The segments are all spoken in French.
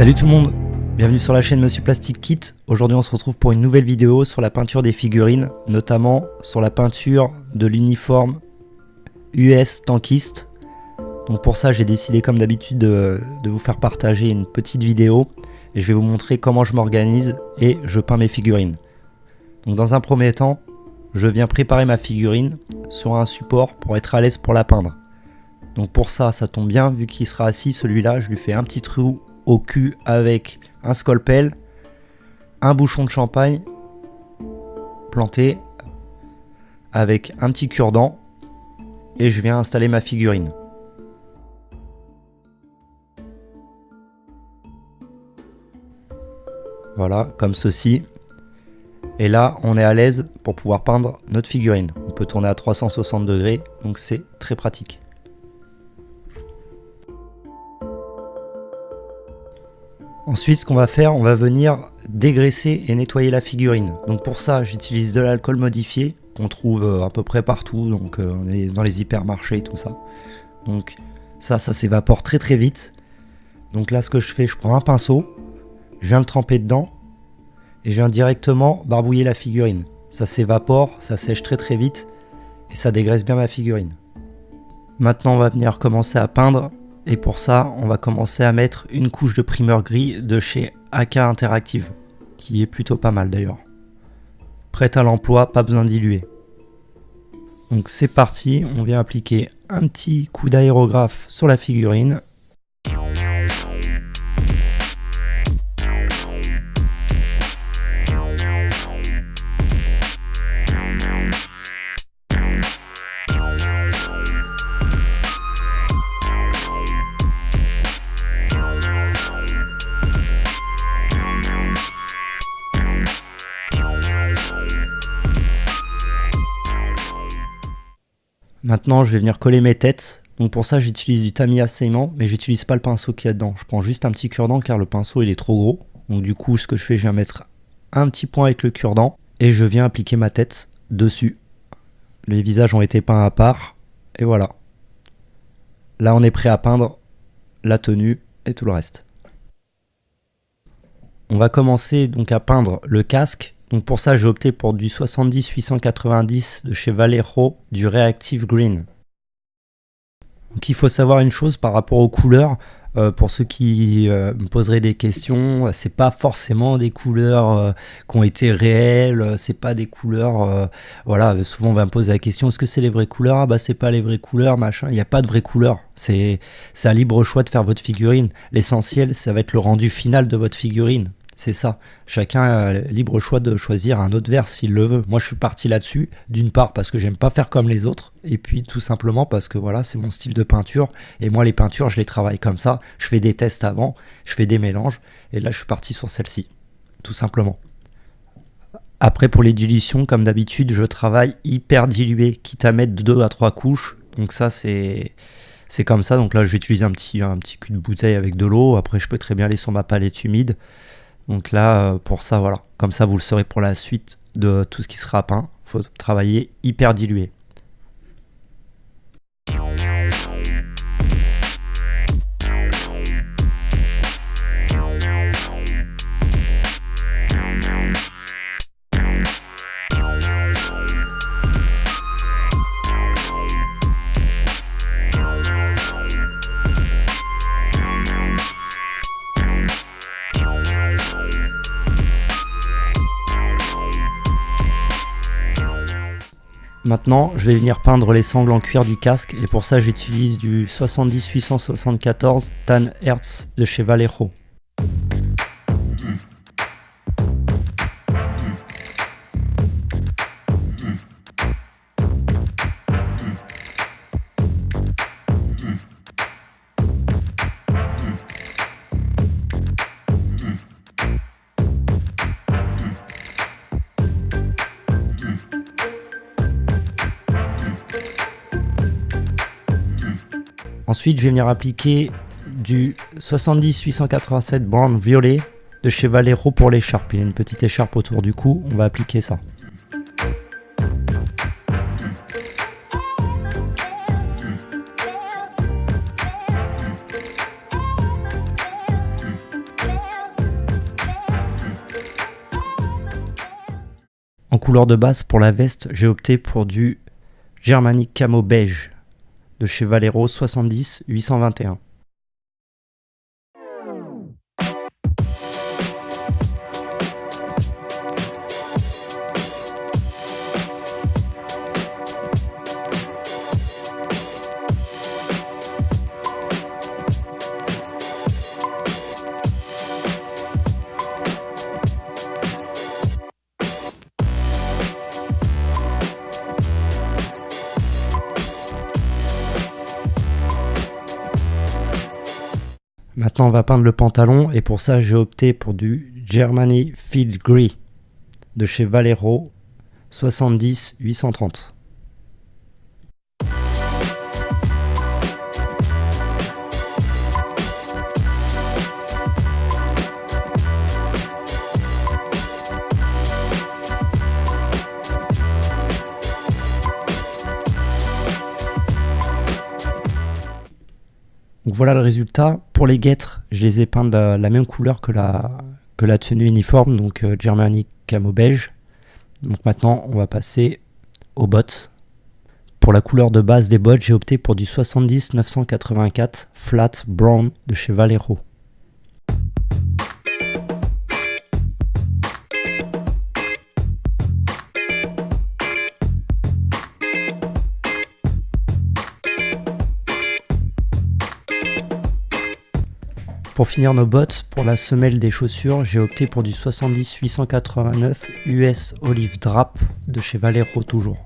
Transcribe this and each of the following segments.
Salut tout le monde, bienvenue sur la chaîne Monsieur Plastic Kit. Aujourd'hui on se retrouve pour une nouvelle vidéo sur la peinture des figurines, notamment sur la peinture de l'uniforme US tankiste. Donc pour ça j'ai décidé comme d'habitude de, vous faire partager une petite vidéo et je vais vous montrer comment je m'organise et je peins mes figurines. Donc dans un premier temps, je viens préparer ma figurine sur un support pour être à l'aise pour la peindre. Donc pour ça, ça tombe bien, vu qu'il sera assis, celui-là, je lui fais un petit trou au cul avec un scalpel, un bouchon de champagne planté avec un petit cure-dent et je viens installer ma figurine. Voilà, comme ceci. Et là, on est à l'aise pour pouvoir peindre notre figurine. On peut tourner à 360 degrés, donc c'est très pratique. Ensuite, ce qu'on va faire, on va venir dégraisser et nettoyer la figurine. Donc pour ça, j'utilise de l'alcool modifié qu'on trouve euh, à peu près partout, donc euh, dans les hypermarchés et tout ça. Donc ça, ça s'évapore très très vite. Donc là, ce que je fais, je prends un pinceau, je viens le tremper dedans et je viens directement barbouiller la figurine. Ça s'évapore, ça sèche très très vite et ça dégraisse bien ma figurine. Maintenant, on va venir commencer à peindre et pour ça, on va commencer à mettre une couche de primeur gris de chez AK Interactive, qui est plutôt pas mal d'ailleurs. Prête à l'emploi, pas besoin diluer. Donc c'est parti, on vient appliquer un petit coup d'aérographe sur la figurine Maintenant, je vais venir coller mes têtes. Donc pour ça, j'utilise du tamis assaillement, mais j'utilise pas le pinceau qui est dedans. Je prends juste un petit cure-dent car le pinceau il est trop gros. Donc du coup, ce que je fais, je viens mettre un petit point avec le cure-dent et je viens appliquer ma tête dessus. Les visages ont été peints à part et voilà. Là, on est prêt à peindre la tenue et tout le reste. On va commencer donc à peindre le casque donc pour ça, j'ai opté pour du 70-890 de chez Vallejo du Reactive Green. Donc il faut savoir une chose par rapport aux couleurs. Euh, pour ceux qui euh, me poseraient des questions, c'est pas forcément des couleurs euh, qui ont été réelles, c'est pas des couleurs. voilà, souvent on va me poser la question est-ce que c'est les vraies couleurs? Ah bah c'est pas les vraies couleurs, machin. Il n'y a pas de vraies couleurs. C'est un libre choix de faire votre figurine. L'essentiel, ça va être le rendu final de votre figurine. C'est ça. Chacun a libre choix de choisir un autre verre s'il le veut. Moi, je suis parti là-dessus. D'une part parce que j'aime pas faire comme les autres, et puis tout simplement parce que voilà, c'est mon style de peinture. Et moi, les peintures, je les travaille comme ça. Je fais des tests avant, je fais des mélanges, et là, je suis parti sur celle-ci, tout simplement. Après, pour les dilutions, comme d'habitude, je travaille hyper dilué, quitte à mettre deux à trois couches. Donc ça, c'est c'est comme ça. Donc là, j'utilise un petit, un petit cul de bouteille avec de l'eau. Après, je peux très bien aller sur ma palette humide. Donc là, euh, pour ça, voilà. Comme ça, vous le saurez pour la suite de tout ce qui sera peint. Il faut travailler hyper dilué. Maintenant, je vais venir peindre les sangles en cuir du casque et pour ça j'utilise du 70-874 Tan Hertz de chez Vallejo. Ensuite, je vais venir appliquer du 70-887 Brown Violet de chez Valero pour l'écharpe. Il y a une petite écharpe autour du cou, on va appliquer ça. En couleur de base pour la veste, j'ai opté pour du Germanic Camo Beige de chez Valero 70 821. On va peindre le pantalon et pour ça, j'ai opté pour du Germany Field Grey de chez Valero 70 830. Donc voilà le résultat. Pour les guêtres, je les ai peints de la, même couleur que la, tenue uniforme, donc euh, Germanic camo beige. Donc maintenant, on va passer aux bottes. Pour la couleur de base des bottes, j'ai opté pour du 70 984 flat brown de chez Valero. Pour finir nos bottes, pour la semelle des chaussures, j'ai opté pour du 70 889 US Olive Drap de chez Valero toujours.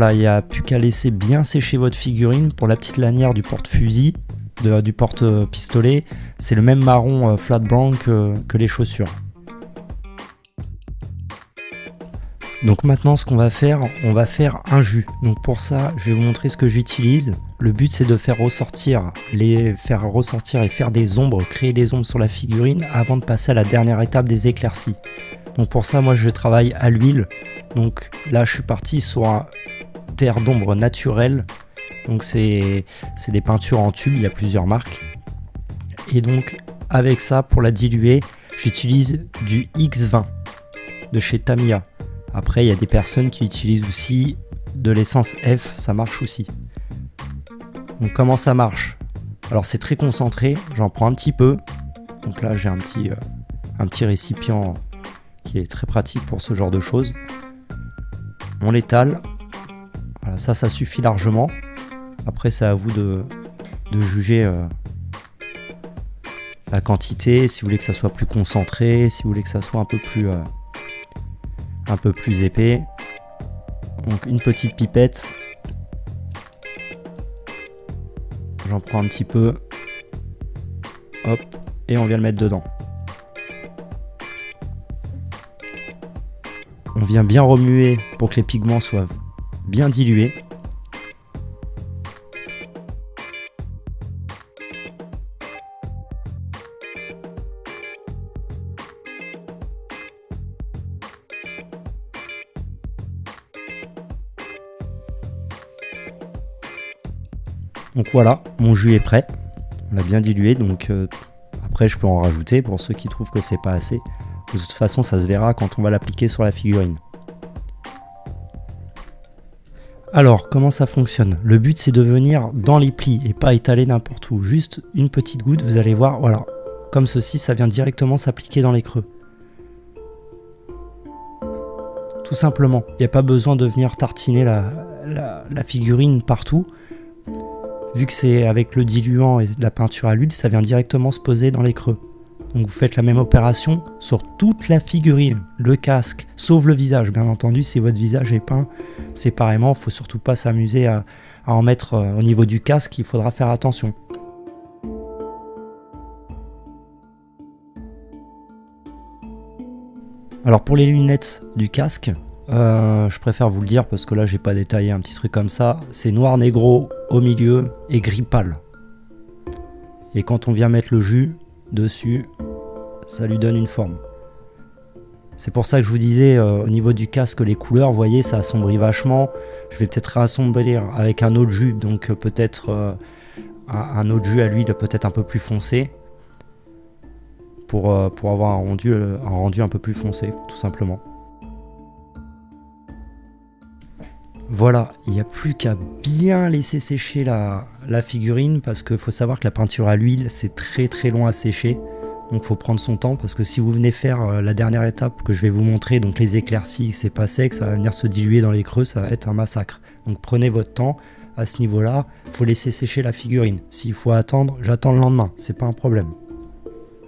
Voilà, il n'y a plus qu'à laisser bien sécher votre figurine. Pour la petite lanière du porte-fusil, du porte-pistolet, c'est le même marron euh, flat brown que, les chaussures. Donc maintenant ce qu'on va faire, on va faire un jus. Donc pour ça, je vais vous montrer ce que j'utilise. Le but c'est de faire ressortir les faire ressortir et faire des ombres, créer des ombres sur la figurine avant de passer à la dernière étape des éclaircies. Donc pour ça, moi je travaille à l'huile. Donc là, je suis parti sur un, terre d'ombre naturelle. Donc c'est des peintures en tube, il y a plusieurs marques. Et donc avec ça, pour la diluer, j'utilise du X20 de chez Tamiya. Après, il y a des personnes qui utilisent aussi de l'essence F, ça marche aussi. Donc comment ça marche? Alors c'est très concentré, j'en prends un petit peu. Donc là j'ai un petit, euh, un petit récipient qui est très pratique pour ce genre de choses. On l'étale, ça, ça suffit largement. Après, c'est à vous de, juger euh, la quantité, si vous voulez que ça soit plus concentré, si vous voulez que ça soit un peu plus, euh, un peu plus épais. Donc une petite pipette. J'en prends un petit peu. Hop, et on vient le mettre dedans. On vient bien remuer pour que les pigments soient bien dilué. Donc voilà, mon jus est prêt. On l'a bien dilué, donc euh, après je peux en rajouter pour ceux qui trouvent que c'est pas assez. De toute façon, ça se verra quand on va l'appliquer sur la figurine. Alors, comment ça fonctionne? Le but, c'est de venir dans les plis et pas étaler n'importe où. Juste une petite goutte, vous allez voir, voilà. Comme ceci, ça vient directement s'appliquer dans les creux. Tout simplement. Il n'y a pas besoin de venir tartiner la, figurine partout. Vu que c'est avec le diluant et la peinture à l'huile, ça vient directement se poser dans les creux. Donc vous faites la même opération sur toute la figurine, le casque, sauf le visage. Bien entendu, si votre visage est peint séparément, il faut surtout pas s'amuser à, en mettre euh, au niveau du casque, il faudra faire attention. Alors pour les lunettes du casque, euh, je préfère vous le dire parce que là j'ai pas détaillé un petit truc comme ça. C'est noir négro au milieu et gris pâle. Et quand on vient mettre le jus, dessus, ça lui donne une forme. C'est pour ça que je vous disais euh, au niveau du casque, les couleurs, vous voyez, ça assombrit vachement. Je vais peut-être réassombrir avec un autre jus, donc euh, peut-être euh, un, autre jus à l'huile peut-être un peu plus foncé. Pour, pour avoir un rendu, un rendu un peu plus foncé, tout simplement. Voilà, il n'y a plus qu'à bien laisser sécher la figurine parce qu'il faut savoir que la peinture à l'huile, c'est très très long à sécher. Donc faut prendre son temps parce que si vous venez faire euh, la dernière étape que je vais vous montrer, donc les éclaircies, c'est pas sec, ça va venir se diluer dans les creux, ça va être un massacre. Donc prenez votre temps. À ce niveau-là, faut laisser sécher la figurine. S'il faut attendre, j'attends le lendemain, c'est pas un problème.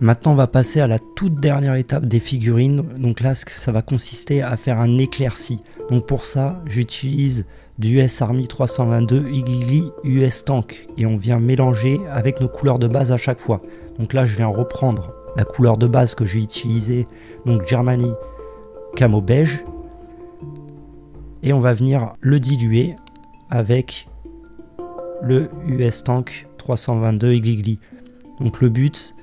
Maintenant, on va passer à la toute dernière étape des figurines. Donc là, ça va consister à faire un éclairci. Donc pour ça, j'utilise US Army 322 Igli US Tank et on vient mélanger avec nos couleurs de base à chaque fois. Donc là, je viens reprendre la couleur de base que j'ai utilisée, donc Germany Camo Beige, et on va venir le diluer avec le US Tank 322 Igli. Donc le but,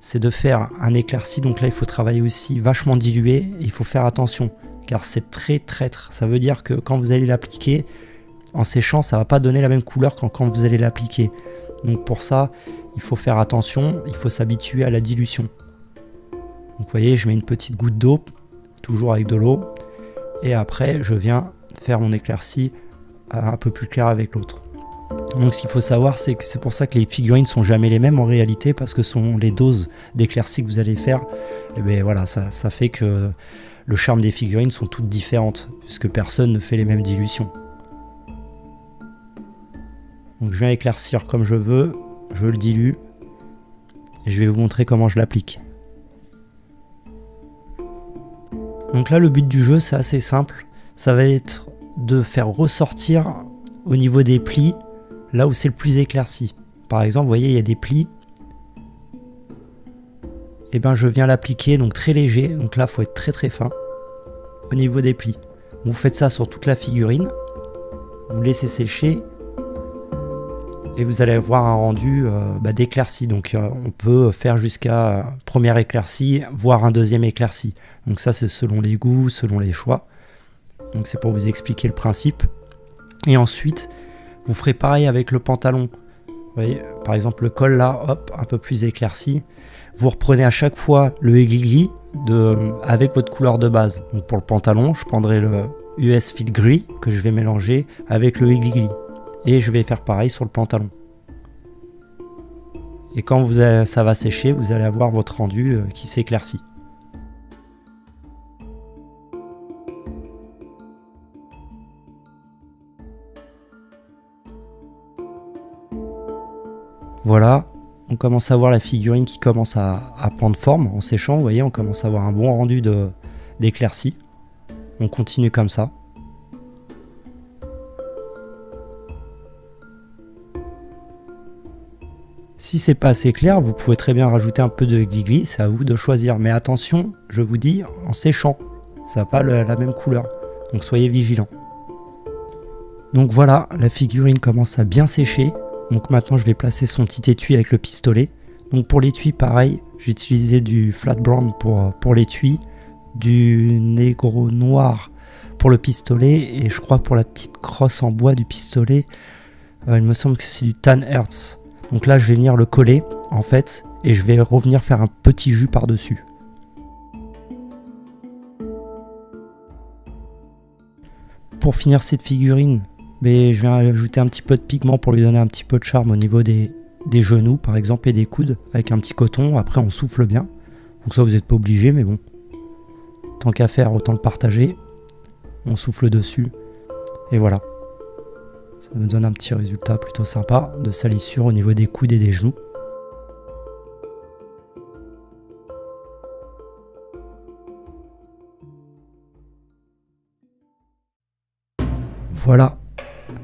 c'est de faire un éclairci. Donc là, il faut travailler aussi vachement dilué. Il faut faire attention, car c'est très traître. Ça veut dire que quand vous allez l'appliquer, en séchant, ça va pas donner la même couleur quand, quand vous allez l'appliquer. Donc pour ça, il faut faire attention, il faut s'habituer à la dilution. Donc vous voyez, je mets une petite goutte d'eau, toujours avec de l'eau, et après je viens faire mon éclairci un peu plus clair avec l'autre. Donc ce qu'il faut savoir, c'est que c'est pour ça que les figurines sont jamais les mêmes en réalité, parce que sont les doses d'éclairci que vous allez faire, et bien voilà, ça, ça fait que le charme des figurines sont toutes différentes, puisque personne ne fait les mêmes dilutions. Donc je viens éclaircir comme je veux, je le dilue, et je vais vous montrer comment je l'applique. Donc là le but du jeu c'est assez simple, ça va être de faire ressortir au niveau des plis là où c'est le plus éclairci. Par exemple, vous voyez, il y a des plis. Et eh ben je viens l'appliquer donc très léger. Donc là, il faut être très très fin au niveau des plis. Vous faites ça sur toute la figurine. Vous laissez sécher. Et vous allez avoir un rendu euh, bah, d'éclairci. Donc euh, on peut faire jusqu'à première éclaircie, voire un deuxième éclairci. Donc ça c'est selon les goûts, selon les choix. Donc c'est pour vous expliquer le principe. Et ensuite, vous ferez pareil avec le pantalon. Vous voyez, par exemple le col là, hop, un peu plus éclairci. Vous reprenez à chaque fois le aiguille de, avec votre couleur de base. Pour le pantalon, je prendrai le US Fit Gris que je vais mélanger avec le aiguille Et je vais faire pareil sur le pantalon. Et quand vous ça va sécher, vous allez avoir votre rendu euh, qui s'éclaircit. Voilà, on commence à voir la figurine qui commence à, prendre forme en séchant. Vous voyez, on commence à avoir un bon rendu d'éclaircie. On continue comme ça. Si c'est pas assez clair, vous pouvez très bien rajouter un peu de gligli, c'est à vous de choisir. Mais attention, je vous dis, en séchant, ça n'a pas la même couleur. Donc soyez vigilants. Donc voilà, la figurine commence à bien sécher. Donc maintenant je vais placer son petit étui avec le pistolet. Donc pour l'étui pareil, j'ai utilisé du flat brown pour, l'étui, du négro noir pour le pistolet et je crois pour la petite crosse en bois du pistolet, euh, il me semble que c'est du tan hertz. Donc là je vais venir le coller en fait et je vais revenir faire un petit jus par dessus. Pour finir cette figurine, mais je viens ajouter un petit peu de pigment pour lui donner un petit peu de charme au niveau des, genoux par exemple et des coudes avec un petit coton. Après on souffle bien. Donc ça vous n'êtes pas obligé mais bon. Tant qu'à faire autant le partager. On souffle dessus. Et voilà. Ça me donne un petit résultat plutôt sympa de salissure au niveau des coudes et des genoux. Voilà,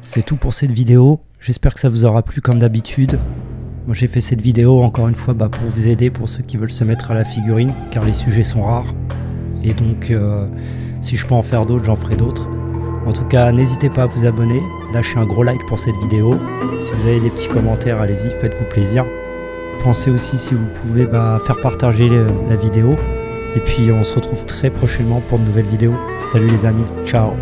c'est tout pour cette vidéo. J'espère que ça vous aura plu comme d'habitude. Moi j'ai fait cette vidéo encore une fois bah, pour vous aider, pour ceux qui veulent se mettre à la figurine, car les sujets sont rares. Et donc euh, si je peux en faire d'autres, j'en ferai d'autres. En tout cas, n'hésitez pas à vous abonner, lâchez un gros like pour cette vidéo. Si vous avez des petits commentaires, allez-y, faites-vous plaisir. Pensez aussi si vous pouvez bah, faire partager la vidéo. Et puis on se retrouve très prochainement pour de nouvelles vidéos. Salut les amis, ciao